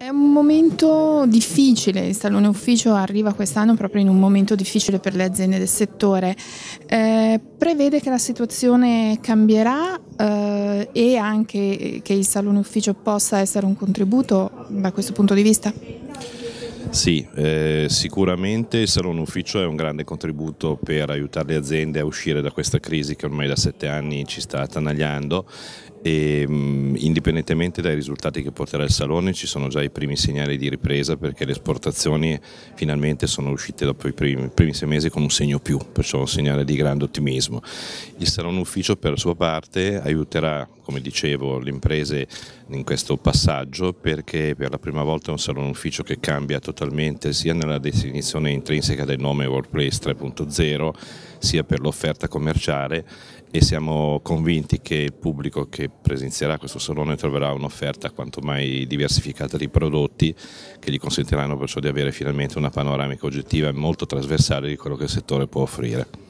È un momento difficile, il Salone Ufficio arriva quest'anno proprio in un momento difficile per le aziende del settore. Eh, prevede che la situazione cambierà eh, e anche che il Salone Ufficio possa essere un contributo da questo punto di vista? Sì, eh, sicuramente il Salone Ufficio è un grande contributo per aiutare le aziende a uscire da questa crisi che ormai da sette anni ci sta attanagliando e mh, indipendentemente dai risultati che porterà il Salone ci sono già i primi segnali di ripresa perché le esportazioni finalmente sono uscite dopo i primi, i primi sei mesi con un segno più, perciò un segnale di grande ottimismo. Il Salone Ufficio per sua parte aiuterà, come dicevo, le imprese in questo passaggio perché per la prima volta è un Salone Ufficio che cambia totalmente sia nella definizione intrinseca del nome Workplace 3.0 sia per l'offerta commerciale e siamo convinti che il pubblico che presenzierà questo salone troverà un'offerta quanto mai diversificata di prodotti che gli consentiranno perciò di avere finalmente una panoramica oggettiva e molto trasversale di quello che il settore può offrire.